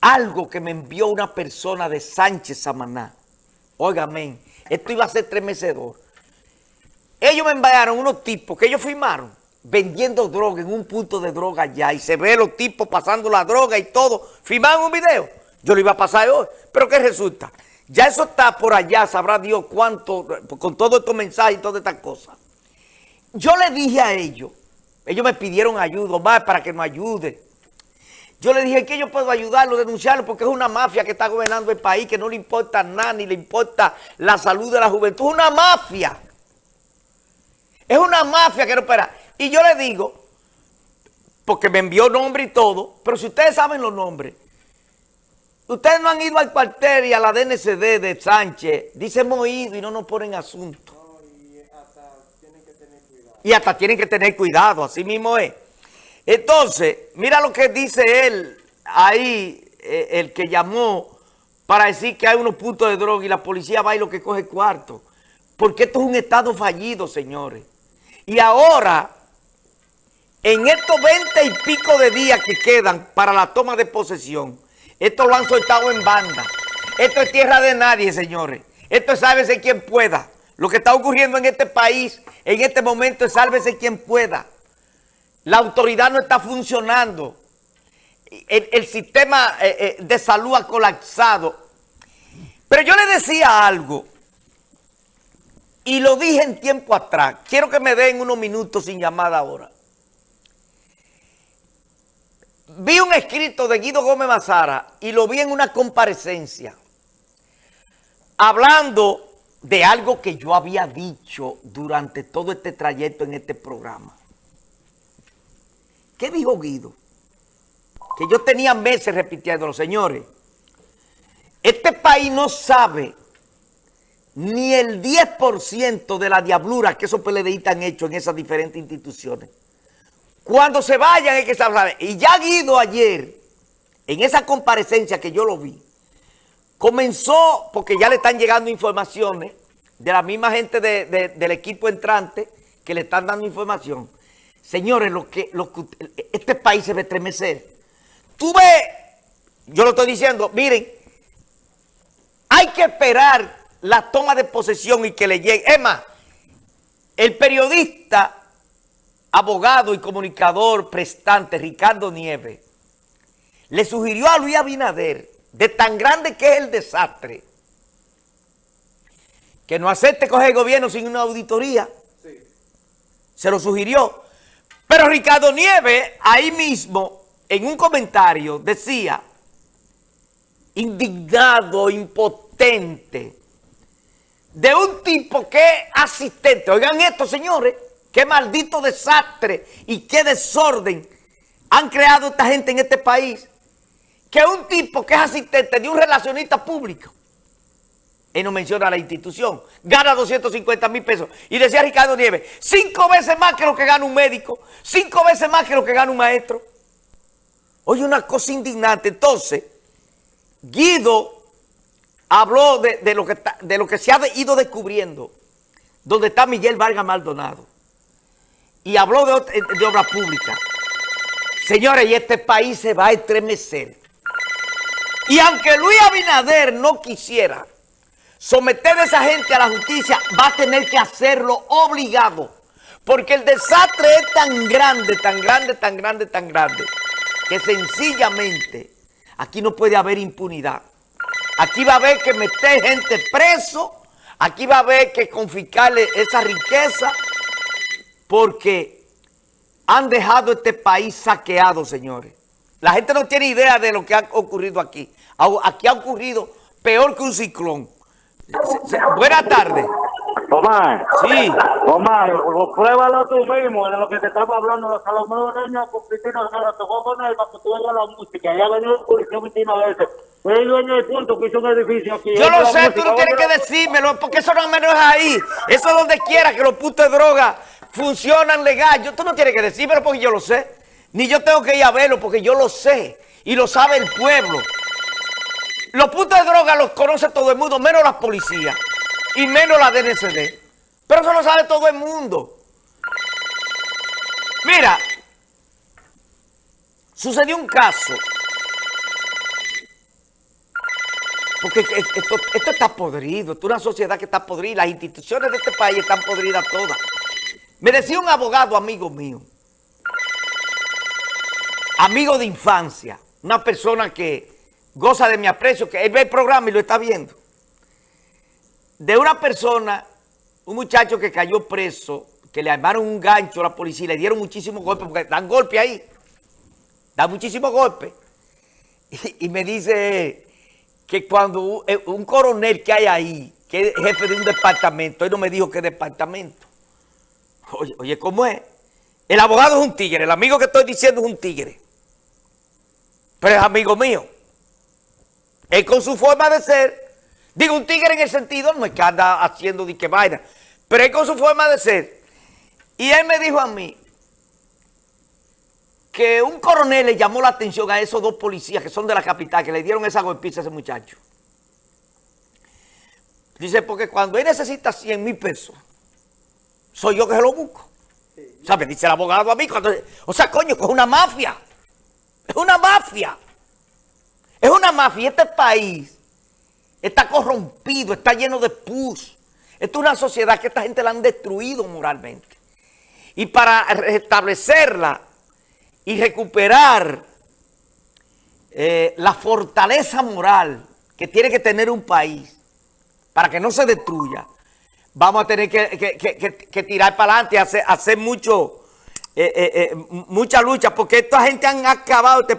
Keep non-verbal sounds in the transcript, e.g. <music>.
algo que me envió una persona de Sánchez Samaná. Óigame, esto iba a ser tremecedor. Ellos me enviaron unos tipos que ellos firmaron vendiendo droga en un punto de droga allá y se ve los tipos pasando la droga y todo. Firmaron un video. Yo lo iba a pasar hoy. Pero ¿qué resulta? Ya eso está por allá, sabrá Dios cuánto, con todos estos mensajes y todas estas cosas. Yo le dije a ellos, ellos me pidieron ayuda, más para que nos ayude. Yo le dije que yo puedo ayudarlo, denunciarlo, porque es una mafia que está gobernando el país, que no le importa nada, ni le importa la salud de la juventud. Es una mafia. Es una mafia que no espera. Y yo le digo, porque me envió nombre y todo, pero si ustedes saben los nombres, ustedes no han ido al cuartel y a la DNCD de Sánchez, dice hemos ido y no nos ponen asunto. y hasta tienen que tener cuidado. Y hasta tienen que tener cuidado, así mismo es. Entonces, mira lo que dice él ahí, eh, el que llamó para decir que hay unos puntos de droga y la policía va y lo que coge cuarto. Porque esto es un estado fallido, señores. Y ahora en estos 20 y pico de días que quedan para la toma de posesión, esto lo han soltado en banda. Esto es tierra de nadie, señores. Esto es sálvese quien pueda. Lo que está ocurriendo en este país, en este momento, es sálvese quien pueda. La autoridad no está funcionando. El, sistema eh, eh, de salud ha colapsado. Pero yo le decía algo, y lo dije en tiempo atrás. Quiero que me den unos minutos sin llamada ahora. vi un escrito de Guido Gómez Mazara y lo vi en una comparecencia hablando de algo que yo había dicho durante todo este trayecto en este programa. ¿Qué dijo Guido? Que yo tenía meses repitiendo, señores. Este país no sabe ni el 10% de la diablura que esos PLDistas han hecho en esas diferentes instituciones. Cuando se vayan hay que saber. Y ya Guido ayer, en esa comparecencia que yo lo vi, comenzó, porque ya le están llegando informaciones de la misma gente del equipo entrante que le están dando información. Señores, lo que, lo este país se va a estremecer. Tú ves, yo lo estoy diciendo, miren, hay que esperar la toma de posesión y que le llegue. Es más, el periodista abogado y comunicador prestante Ricardo Nieves le sugirió a Luis Abinader, de tan grande que es el desastre, que no acepte coger el gobierno sin una auditoría. Se lo sugirió. Pero Ricardo Nieves, ahí mismo, en un comentario, decía, indignado, impotente, de un tipo que es asistente. Oigan esto, señores. Qué maldito desastre y qué desorden han creado esta gente en este país. Que un tipo que es asistente de un relacionista público, él no menciona la institución, gana 250 mil pesos. Y decía Ricardo Nieves, cinco veces más que lo que gana un médico, cinco veces más que lo que gana un maestro. Oye, una cosa indignante. Entonces, Guido habló de, lo, que se ha ido descubriendo, donde está Miguel Vargas Maldonado y habló de, de obra pública. Señores, y este país se va a estremecer. Y aunque Luis Abinader no quisiera someter a esa gente a la justicia, va a tener que hacerlo obligado. Porque el desastre es tan grande, tan grande, tan grande, tan grande, que sencillamente aquí no puede haber impunidad. Aquí va a haber que meter gente preso, aquí va a haber que confiscarle esa riqueza, porque han dejado este país saqueado, señores. La gente no tiene idea de lo que ha ocurrido aquí. Aquí ha ocurrido peor que un ciclón. Buenas tardes. Omar. Sí. Omar, pruébalo tú mismo de lo que te estamos hablando. Los Salomón Reño con Cristina se lo tocó con él para que tú veas la música. Ya venido el policía 29 veces. Fue el dueño del punto que hizo un edificio aquí. Yo lo sé, tú no tienes que decírmelo, porque eso no menos es ahí. Eso es donde quiera que los puntos de droga funcionan legal. Yo, tú no tienes que decírmelo porque yo lo sé. Ni yo tengo que ir a verlo porque yo lo sé. Y lo sabe el pueblo. Los puntos de droga los conoce todo el mundo, menos la policía. Y menos la DNCD. Pero eso lo sabe todo el mundo. Mira, sucedió un caso Porque esto, esto está podrido, esto es una sociedad que está podrida, las instituciones de este país están podridas todas. Me decía un abogado amigo mío, amigo de infancia, una persona que goza de mi aprecio, que él ve el programa y lo está viendo, de una persona, un muchacho que cayó preso, que le armaron un gancho a la policía le dieron muchísimos golpes, porque dan golpes ahí, dan muchísimos golpes. <laughs> Y, me dice que cuando eh, un, coronel que hay ahí, que es jefe de un departamento, él no me dijo qué departamento. Oye, oye, ¿cómo es? El abogado es un tigre, el amigo que estoy diciendo es un tigre. Pero es amigo mío. Él con su forma de ser, digo un tigre en el sentido, no es que anda haciendo de qué vaina, pero él con su forma de ser. Y él me dijo a mí que un coronel le llamó la atención a esos dos policías que son de la capital, que le dieron esa golpiza a ese muchacho. Dice, porque cuando él necesita 100 mil pesos, soy yo que se lo busco. ¿Sabes? Dice el abogado a mí. Cuando, o sea, coño, que es una mafia. Es una mafia. Es una mafia. Este país está corrompido, está lleno de pus. Esta es una sociedad que esta gente la han destruido moralmente. Y para restablecerla y recuperar eh, la fortaleza moral que tiene que tener un país para que no se destruya, vamos a tener que, tirar para adelante, hacer, hacer mucho, eh, eh, mucha lucha, porque esta gente han acabado este